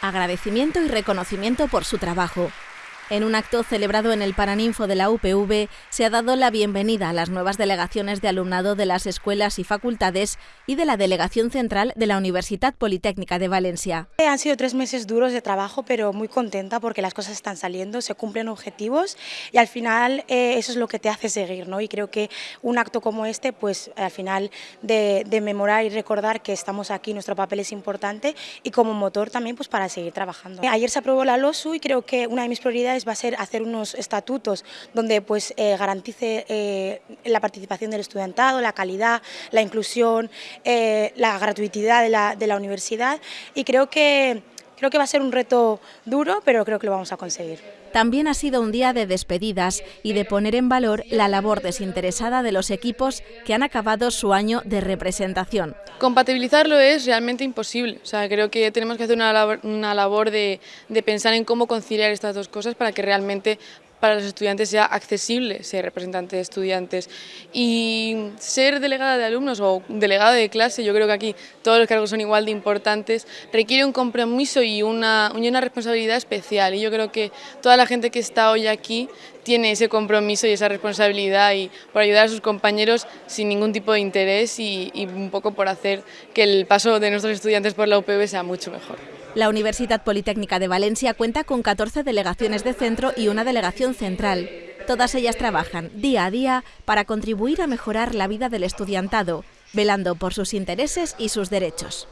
agradecimiento y reconocimiento por su trabajo. En un acto celebrado en el Paraninfo de la UPV se ha dado la bienvenida a las nuevas delegaciones de alumnado de las escuelas y facultades y de la Delegación Central de la Universidad Politécnica de Valencia. Han sido tres meses duros de trabajo, pero muy contenta porque las cosas están saliendo, se cumplen objetivos y al final eh, eso es lo que te hace seguir. ¿no? Y creo que un acto como este, pues al final de, de memorar y recordar que estamos aquí, nuestro papel es importante y como motor también pues para seguir trabajando. Ayer se aprobó la LOSU y creo que una de mis prioridades va a ser hacer unos estatutos donde pues eh, garantice eh, la participación del estudiantado, la calidad, la inclusión, eh, la gratuidad de la, de la universidad. Y creo que Creo que va a ser un reto duro, pero creo que lo vamos a conseguir. También ha sido un día de despedidas y de poner en valor la labor desinteresada de los equipos que han acabado su año de representación. Compatibilizarlo es realmente imposible. O sea, creo que tenemos que hacer una labor, una labor de, de pensar en cómo conciliar estas dos cosas para que realmente para los estudiantes sea accesible ser representante de estudiantes y ser delegada de alumnos o delegada de clase, yo creo que aquí todos los cargos son igual de importantes, requiere un compromiso y una, una responsabilidad especial y yo creo que toda la gente que está hoy aquí tiene ese compromiso y esa responsabilidad y por ayudar a sus compañeros sin ningún tipo de interés y, y un poco por hacer que el paso de nuestros estudiantes por la UPV sea mucho mejor. La Universidad Politécnica de Valencia cuenta con 14 delegaciones de centro y una delegación central. Todas ellas trabajan día a día para contribuir a mejorar la vida del estudiantado, velando por sus intereses y sus derechos.